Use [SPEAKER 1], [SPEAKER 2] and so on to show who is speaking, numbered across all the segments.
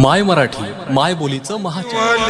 [SPEAKER 1] माय मराठी माय बोलीचं महाचॅनल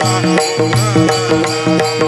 [SPEAKER 2] Thank you.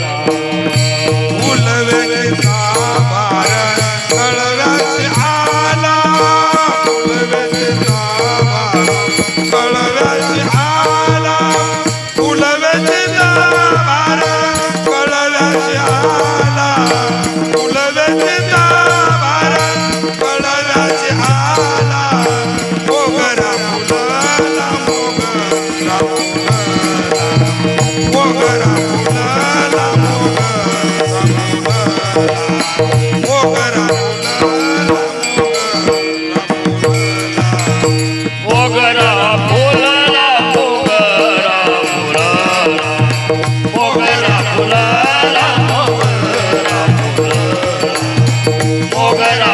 [SPEAKER 2] मोगरा